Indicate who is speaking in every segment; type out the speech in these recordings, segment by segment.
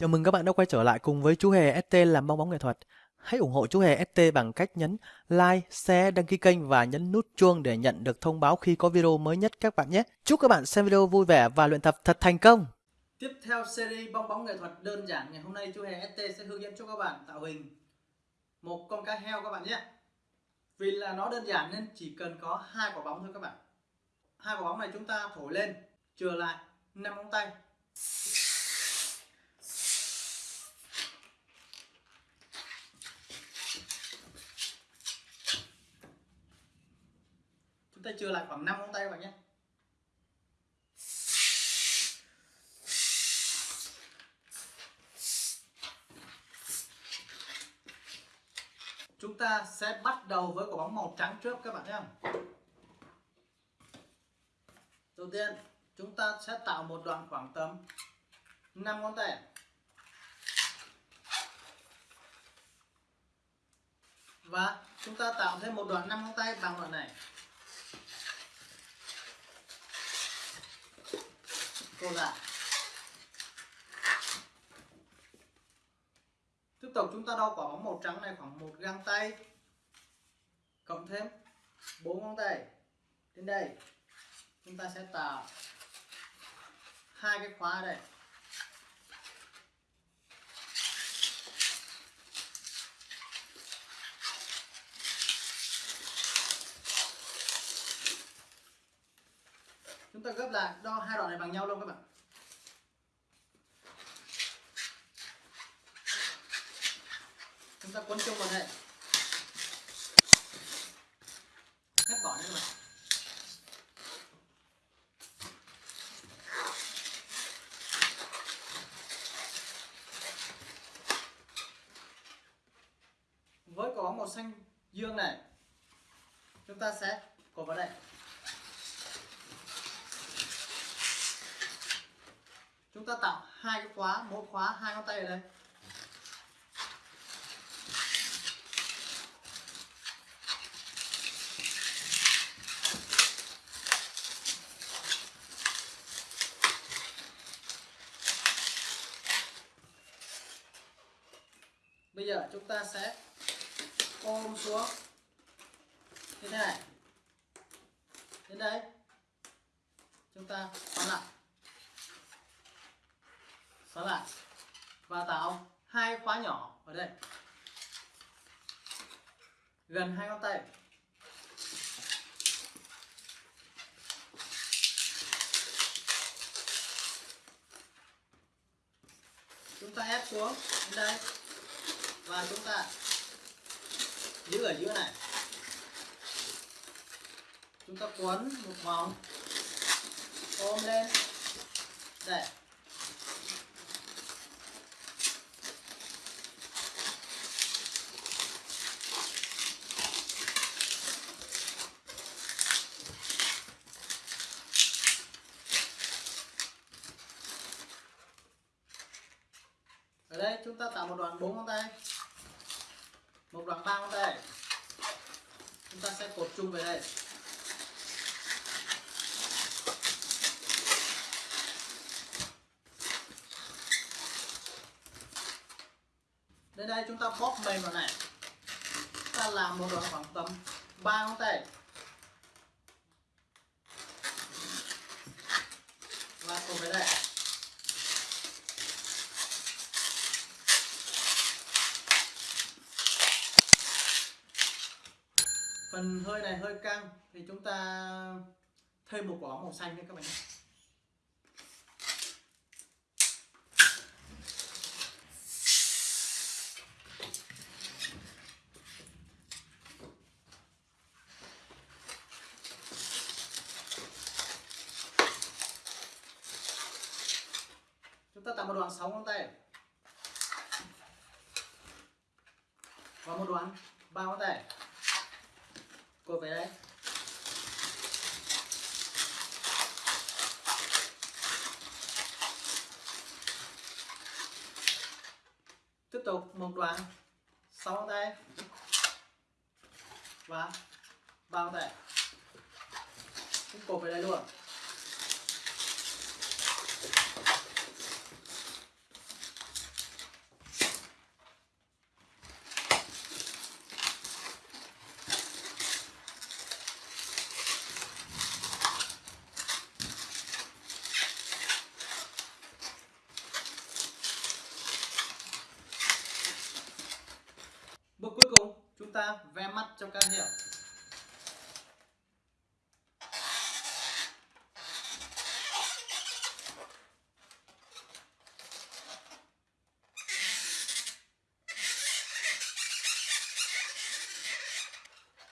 Speaker 1: Chào mừng các bạn đã quay trở lại cùng với chú Hề ST làm bong bóng nghệ thuật. Hãy ủng hộ chú Hề ST bằng cách nhấn like, share, đăng ký kênh và nhấn nút chuông để nhận được thông báo khi có video mới nhất các bạn nhé. Chúc các bạn xem video vui vẻ và luyện tập thật thành công.
Speaker 2: Tiếp theo series bong bóng nghệ thuật đơn giản ngày hôm nay chú Hề ST sẽ hướng dẫn cho các bạn tạo hình một con cá heo các bạn nhé. Vì là nó đơn giản nên chỉ cần có hai quả bóng thôi các bạn. Hai quả bóng này chúng ta thổi lên, trở lại năm ngón tay. Chưa lại khoảng 5 ngón tay các bạn nhé. Chúng ta sẽ bắt đầu với quả bóng màu trắng trước các bạn nhé. Đầu tiên, chúng ta sẽ tạo một đoạn khoảng tầm 5 ngón tay. Và chúng ta tạo thêm một đoạn 5 ngón tay bằng đoạn này. Cô lại. Tiếp tục chúng ta đo quả bóng màu trắng này khoảng một găng tay cộng thêm bốn ngón tay đến đây, chúng ta sẽ tạo hai cái khóa ở đây chúng ta gấp lại, đo hai đoạn này bằng nhau luôn các bạn. Chúng ta quấn chung vào đây. Cắt bỏ nha các bạn. Với có màu xanh dương này, chúng ta sẽ cột vào đây. Chúng ta tạo hai cái khóa, mỗi khóa hai ngón tay ở đây. Bây giờ chúng ta sẽ ôm xuống. Như thế này. Đến đây. Chúng ta xoắn lại xoắn lại và tạo hai khóa nhỏ ở đây. Gần hai ngón tay. Chúng ta ép xuống đến đây. Và chúng ta giữ ở giữa này. Chúng ta quấn một vòng, ôm lên. Đây. Ở đây, chúng ta tạo một đoạn bốn ngón tay. Một đoạn ba ngón tay. Chúng ta sẽ cột chung về đây. Đến đây chúng ta bóp mềm vào này. Chúng ta làm một đoạn khoảng tầm ba ngón tay và cột về đây phần hơi này hơi căng, thì chúng ta thêm một quả màu xanh nữa các bạn nhé. Chúng ta tạo một đoạn 6 ngón tay. Và một đoạn ba ngón tay cột về đây. Tiếp tục, một đoạn sáu tay. Và ba tay. Cũng cột về đây luôn. Ta ve mắt cho cá heo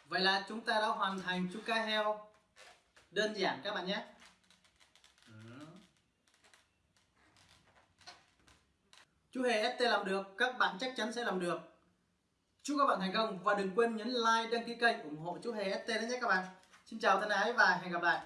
Speaker 2: Vậy là chúng ta đã hoàn thành chú cá heo đơn giản các bạn nhé. Ừ. Chú Hề ST làm được, các bạn chắc chắn sẽ làm được. Chúc các bạn thành công và đừng quên nhấn like, đăng ký kênh ủng hộ chú Hề ST nhé các bạn. Xin chào thân ái và hẹn gặp lại.